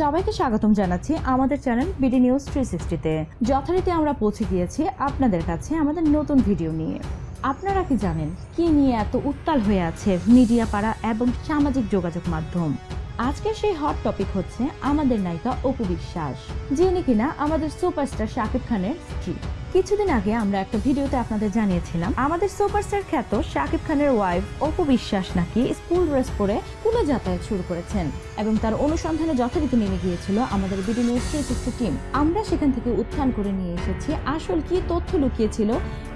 সবাইকে স্বাগতম জানাচ্ছি আমাদের চ্যানেল বিডি নিউজ থ্রি সিক্সটিতে যথারীতি আমরা পৌঁছে গিয়েছি আপনাদের কাছে আমাদের নতুন ভিডিও নিয়ে। আপনারা কি জানেন কি নিয়ে এত উত্তাল হয়ে আছে মিডিয়া পাড়া এবং সামাজিক যোগাযোগ মাধ্যম? আজকের সেই হট টপিক হচ্ছে আমাদের নায়িকা অপু বিশ্বাস, যিনি কিনা আমাদের সুপারস্টার শাকিব খানের স্ত্রী। কিছুদিন আগে আমরা একটা ভিডিওতে আপনাদের জানিয়েছিলাম, আমাদের সুপারস্টার খ্যাত শাকিব খানের ওয়াইফ অপু বিশ্বাস নাকি স্কুল ড্রেস পরে স্কুলে যাতায়াত শুরু করেছেন এবং তার অনুসন্ধানে যথারীতি নেমে গিয়েছিল আমাদের BD news three sixty team আমরা সেখান থেকে উত্থান করে নিয়ে এসেছি, আসল কি তথ্য লুকিয়েছিল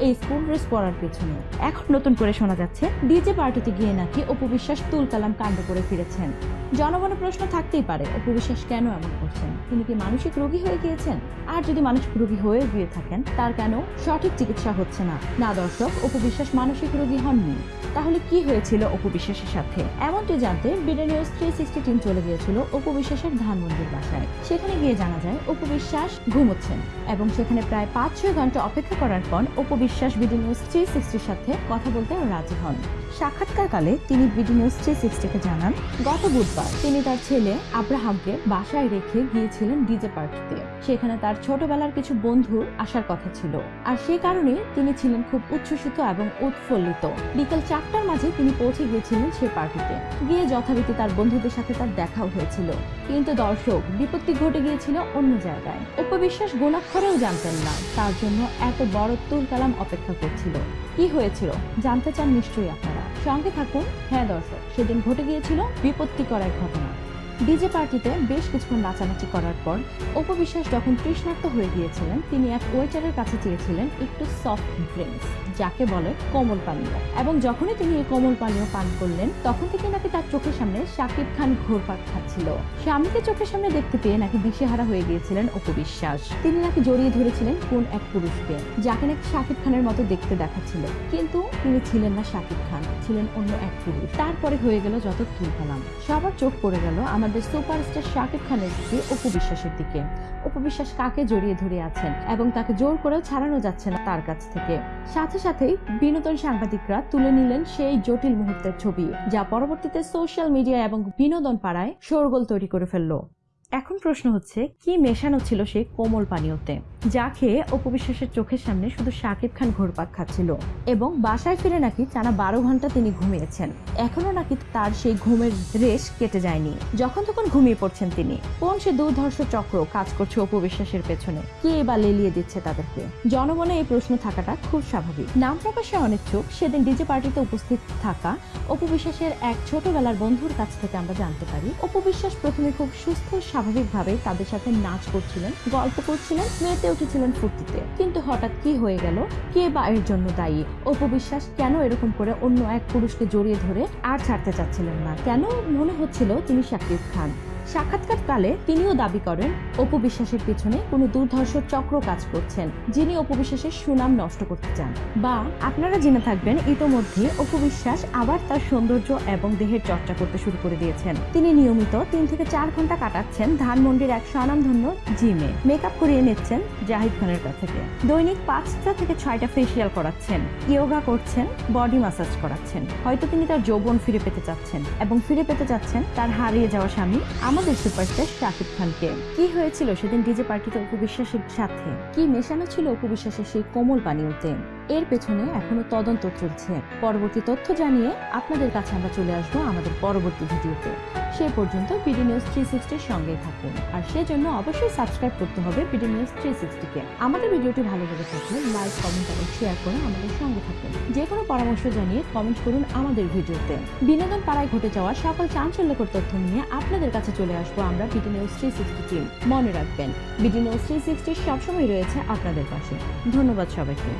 এই স্কুল ড্রেস পরার পেছনে। এখন নতুন করে শোনা যাচ্ছে ডিজে পার্টিতে গিয়ে নাকি অপু বিশ্বাস তুল কালাম কাণ্ড করে ফিরেছেন। জনগণের প্রশ্ন থাকতেই পারে, অপু বিশ্বাস কেন এমন করছেন? তিনি কি মানসিক রোগী হয়ে গিয়েছেন? আর যদি মানসিক রোগী হয়ে গিয়ে থাকেন তার কেন? সঠিক চিকিৎসা হচ্ছে না। না, দর্শক অপু বিশ্বাস মানসিক রোগী হননি। তাহলে কি হয়েছিল অপু বিশ্বাসের সাথে? এমনটি জানতে BD news three sixty team চলে গিয়েছিল অপু বিশ্বাসের ধানমন্দির বাসায়। সেখানে গিয়ে জানা যায় অপু বিশ্বাস ঘুমোচ্ছেন এবং সেখানে প্রায় পাঁচ ছয় ঘণ্টা অপেক্ষা করার পর Apu Biswas BD news three সিক্সটির সাথে কথা বলতে রাজি হন। সাক্ষাৎকারকালে তিনি বিডি নিউজ থ্রি সিক্সটিকে জানান, গত বুধবার তিনি তার ছেলে আব্রাহামকে বাসায় রেখে গিয়েছিলেন ডিজে পার্টিতে সেখানে তার ছোটবেলার কিছু বন্ধু আসার কথা ছিল। আর সে কারণে তিনি ছিলেন খুব উচ্ছ্বসিত এবং উৎফুল্লিত। বিকেল চারটার মাঝে তিনি পৌঁছে গিয়েছিলেন সে পার্টিতে। গিয়ে যথারীতি তার বন্ধুদের সাথে তার দেখাও হয়েছিল। কিন্তু দর্শক, বিপত্তি ঘটে গিয়েছিল অন্য জায়গায়। উপবিশ্বাস গোলাক্ষরেও জানতেন না, তার জন্য এত বড় তুল কালাম অপেক্ষা করছিল। কি হয়েছিল, জানতে চান নিশ্চয়ই আপনারা। সঙ্গে থাকুন। হ্যাঁ দর্শক, সেদিন ঘটে গিয়েছিল বিপত্তিকর এক ঘটনা। ডিজে পার্টিতে বেশ কিছুক্ষণ নাচানাচি করার পর উপবিশ্বাস যখন তৃষ্ণার্ত হয়ে গিয়েছিলেন, তিনি এক ওয়েটারের কাছে চেয়েছিলেন একটু সফট ড্রিঙ্কস যাকে বলে কোমল পানীয়। এবং যখনই তিনি এই কোমল পানীয় পান করলেন, তখন থেকে নাকি তার চোখের সামনে শাকিব খান ঘোরপাক খাচ্ছিল। স্বামীকে চোখের সামনে দেখতে পেয়ে নাকি দিশেহারা হয়ে গিয়েছিলেন উপবিশ্বাস তিনি নাকি জড়িয়ে ধরেছিলেন কোন এক পুরুষকে, যাকে নাকি শাকিব খানের মতো দেখতে দেখাচ্ছিল। কিন্তু তিনি ছিলেন না শাকিব খান, ছিলেন অন্য এক পুরুষ। তারপরে হয়ে গেল যত তুল সবার চোখ পড়ে গেল আমাদের সুপারস্টার শাকিব খানের দিকে অপু বিশ্বাসের দিকে। উপবিশ্বাস বিশ্বাস কাকে জড়িয়ে ধরে আছেন এবং তাকে জোর করেও ছাড়ানো যাচ্ছে না তার কাছ থেকে? সাথে সাথেই বিনোদন সাংবাদিকরা তুলে নিলেন সেই জটিল মুহূর্তের ছবি, যা পরবর্তীতে সোশ্যাল মিডিয়া এবং বিনোদন পাড়ায় শোরগোল তৈরি করে ফেলল। এখন প্রশ্ন হচ্ছে, কি মেশানো ছিল সেই কোমল পানীয়তে? যা খেয়ে অপবিশ্বাসের চোখের সামনে শুধু শাকিব খান ঘোরপাক খাচ্ছিল। এবং বাসায় ফিরে নাকি টানা বারো ঘণ্টা তিনি ঘুমিয়েছেন। এখনও নাকি তার সেই ঘুমের রেশ কেটে যায়নি। যখন তখন ঘুমিয়ে পড়ছেন তিনি। কোন সে দুর্ধর্ষ চক্র কাজ করছে অপবিশ্বাসের পেছনে? কে বা লেলিয়ে দিচ্ছে তাদেরকে? জনমনে এই প্রশ্ন থাকাটা খুব স্বাভাবিক। নাম প্রকাশে অনিচ্ছুক। সেদিন ডিজে পার্টিতে উপস্থিত থাকা অপবিশ্বাসের এক ছোটবেলার বন্ধুর কাছ থেকে আমরা জানতে পারি অপবিশ্বাস প্রথমে খুব সুস্থ, স্বাভাবিকভাবে তাদের সাথে নাচ করছিলেন, গল্প করছিলেন মেতে উঠেছিলেন ফুর্তিতে। কিন্তু হঠাৎ কি হয়ে গেল? কে বা এর জন্য দায়ী? অপবিশ্বাস কেন এরকম করে অন্য এক পুরুষকে জড়িয়ে ধরে আর ছাড়তে চাচ্ছিলেন না? কেন মনে হচ্ছিল তিনি শাকিব খান? সাক্ষাৎকারকালে তিনিও দাবি করেন, অপু বিশ্বাসের পিছনে কোনো দুর্ধর্ষ চক্র কাজ করছেন, যিনি অপু বিশ্বাসের সুনাম নষ্ট করতে চান। বা আপনারা জেনে থাকবেন, ইতোমধ্যে অপু বিশ্বাস আবার তার সৌন্দর্য এবং দেহের চর্চা করতে শুরু করে দিয়েছেন। তিনি নিয়মিত তিন থেকে চার ঘণ্টা কাটাচ্ছেন ধানমন্ডির এক স্বনামধন্য জিমে। মেকআপ করিয়ে নিচ্ছেন জাহিদ খানের কাছ থেকে। দৈনিক পাঁচটা থেকে ছয়টা ফেসিয়াল করাচ্ছেন, ইয়োগা করছেন, বডি মাসাজ করাচ্ছেন। হয়তো তিনি তার যৌবন ফিরে পেতে চাচ্ছেন এবং ফিরে পেতে চাচ্ছেন তার হারিয়ে যাওয়া স্বামী আমাদের সুপারস্টার শাকিব খানকে। কি হয়েছিল সেদিন ডিজে পার্টিতে উপবিশ্বাসের সাথে? কি মেশানো ছিল উপবিশ্বাসের সেই কোমল পানীয়তে এর পেছনে এখনও তদন্ত চলছে। পরবর্তী তথ্য জানিয়ে আপনাদের কাছে আমরা চলে আসব আমাদের পরবর্তী ভিডিওতে। সেই পর্যন্ত বিডি নিউজ থ্রি সিক্সটির সঙ্গেই থাকুন। আর সেজন্য অবশ্যই সাবস্ক্রাইব করতে হবে বিডি নিউজ থ্রি সিক্সটিকে আমাদের ভিডিওটি ভালো লেগে থাকলে লাইক কমেন্ট এবং শেয়ার করে আমাদের সঙ্গে থাকুন। যে কোনো পরামর্শ জানিয়ে কমেন্ট করুন আমাদের ভিডিওতে। বিনোদন পাড়ায় ঘটে যাওয়া সকল চাঞ্চল্যকর তথ্য নিয়ে আপনাদের কাছে চলে আসব আমরা BD news three sixty team মনে রাখবেন, বিডি নিউজ থ্রি সিক্সটি সবসময় রয়েছে আপনাদের পাশে। ধন্যবাদ সবাইকে।